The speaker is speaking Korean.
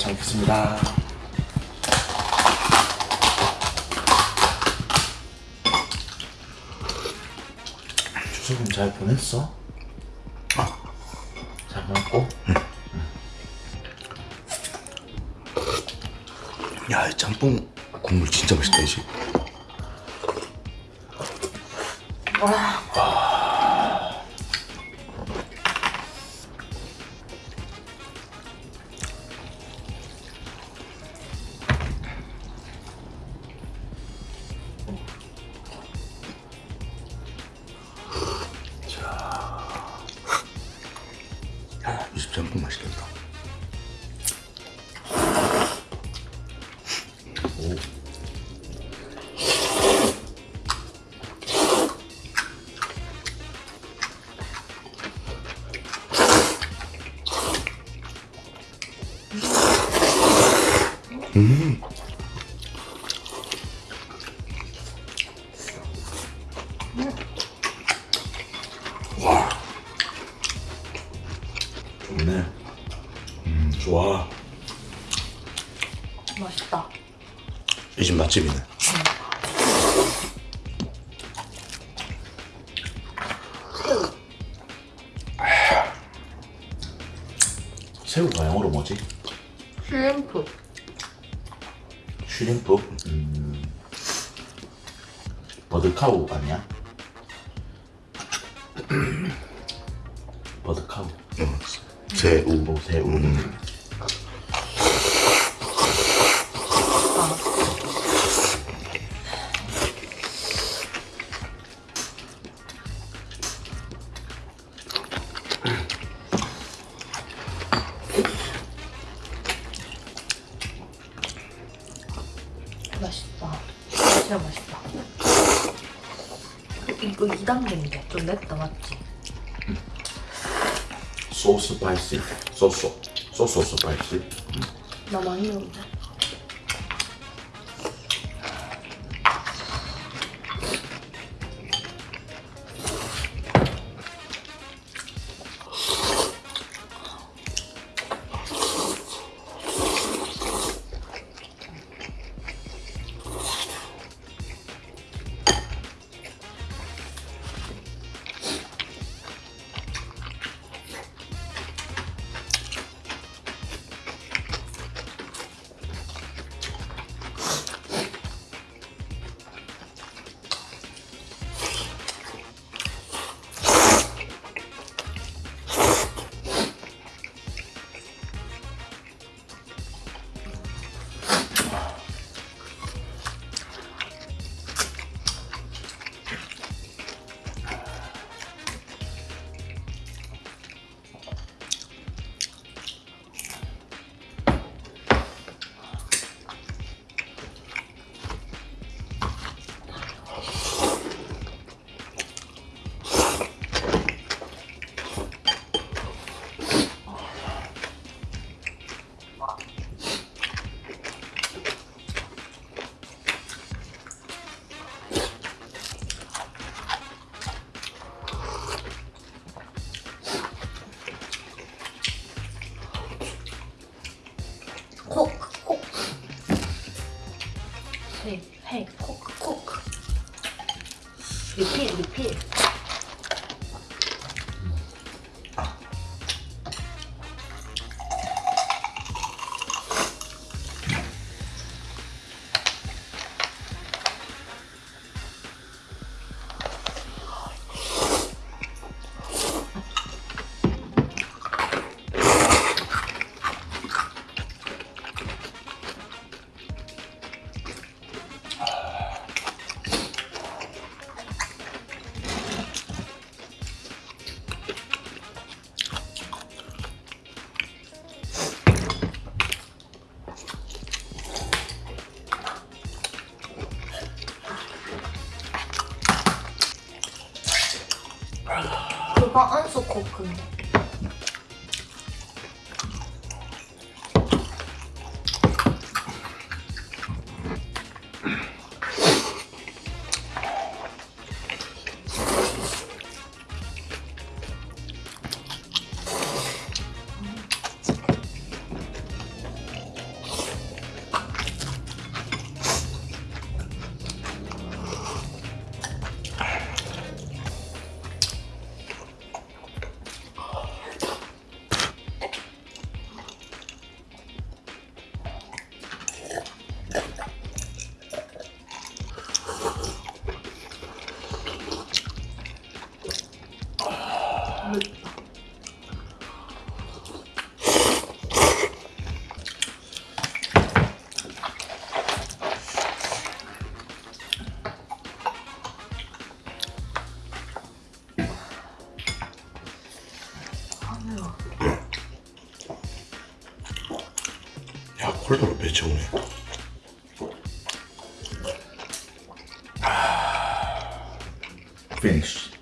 잘 먹겠습니다. 추석은 잘 보냈어? 잘 보냈고? 야, 이 짬뽕 국물 진짜 맛있다, 이 집. 야, 이집 짬뽕 맛있겠다. 좋네. 이 집 맛집이네. 새우가 영어로 뭐지? 슈림프. 슈림프? 음. 버드카우 아니야? 버드카우. 새우. 뭐 새우. 음. 진짜 맛있다. 이거 2단계인데 좀 맵다 맞지? 소스 스파이시. 소스. 소스 스파이시. 나 많이 넣는데. Y sí, あ、あん。 야, 콜드로 배치오네. 아... Finish.